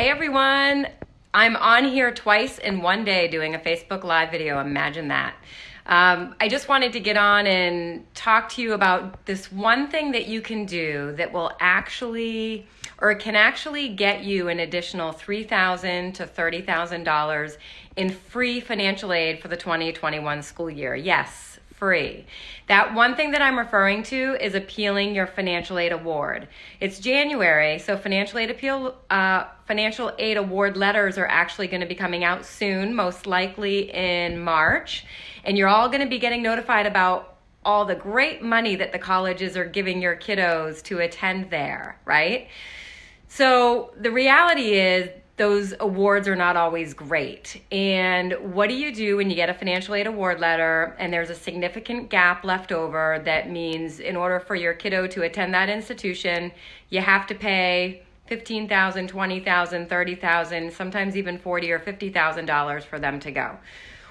Hey everyone, I'm on here twice in one day doing a Facebook Live video. Imagine that. Um, I just wanted to get on and talk to you about this one thing that you can do that will actually, or can actually get you an additional 3,000 to $30,000 in free financial aid for the 2021 school year. Yes, free. That one thing that I'm referring to is appealing your financial aid award. It's January, so financial aid appeal, uh, financial aid award letters are actually going to be coming out soon, most likely in March, and you're all going to be getting notified about all the great money that the colleges are giving your kiddos to attend there, right? So the reality is those awards are not always great. And what do you do when you get a financial aid award letter and there's a significant gap left over that means in order for your kiddo to attend that institution, you have to pay 15,000, 20,000, 30,000, sometimes even 40 or $50,000 for them to go.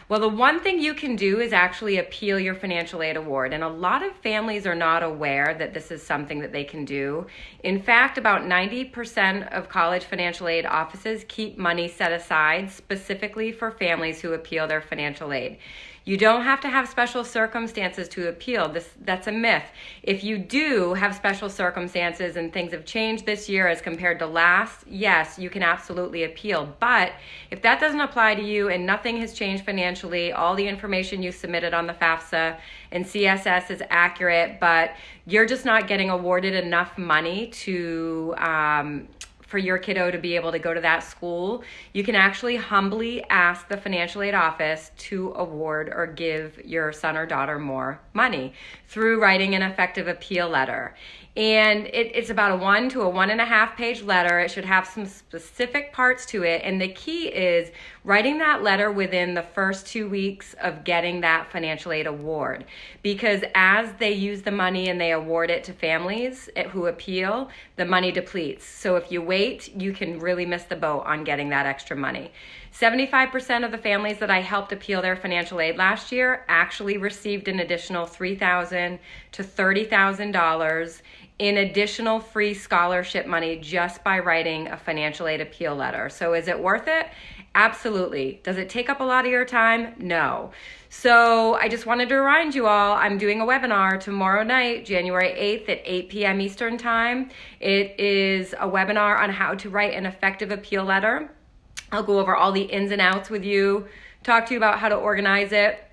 Well, the one thing you can do is actually appeal your financial aid award. And a lot of families are not aware that this is something that they can do. In fact, about 90% of college financial aid offices keep money set aside specifically for families who appeal their financial aid. You don't have to have special circumstances to appeal. This that's a myth. If you do have special circumstances and things have changed this year as compared to last, yes, you can absolutely appeal. But if that doesn't apply to you and nothing has changed financially, all the information you submitted on the FAFSA and CSS is accurate, but you're just not getting awarded enough money to um, for your kiddo to be able to go to that school, you can actually humbly ask the financial aid office to award or give your son or daughter more money through writing an effective appeal letter. And it, it's about a one to a one and a half page letter. It should have some specific parts to it. And the key is writing that letter within the first two weeks of getting that financial aid award. Because as they use the money and they award it to families who appeal, the money depletes. So if you wait, you can really miss the boat on getting that extra money. 75% of the families that I helped appeal their financial aid last year actually received an additional 3,000 to $30,000 in additional free scholarship money just by writing a financial aid appeal letter. So is it worth it? Absolutely. Does it take up a lot of your time? No. So I just wanted to remind you all, I'm doing a webinar tomorrow night, January 8th at 8 p.m. Eastern Time. It is a webinar on how to write an effective appeal letter. I'll go over all the ins and outs with you, talk to you about how to organize it,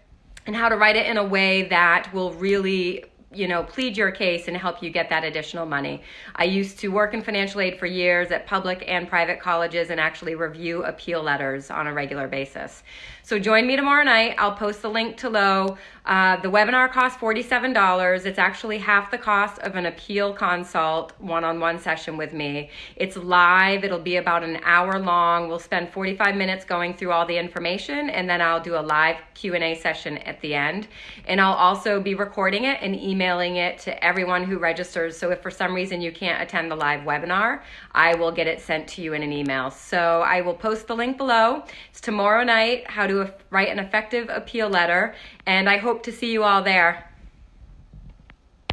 and how to write it in a way that will really you know, plead your case and help you get that additional money. I used to work in financial aid for years at public and private colleges and actually review appeal letters on a regular basis. So join me tomorrow night. I'll post the link to low. Uh, the webinar costs $47. It's actually half the cost of an appeal consult one-on-one session with me. It's live. It'll be about an hour long. We'll spend 45 minutes going through all the information and then I'll do a live Q&A session at the end. And I'll also be recording it and emailing it to everyone who registers. So if for some reason you can't attend the live webinar, I will get it sent to you in an email. So I will post the link below. It's tomorrow night, how to write an effective appeal letter, and I hope to see you all there.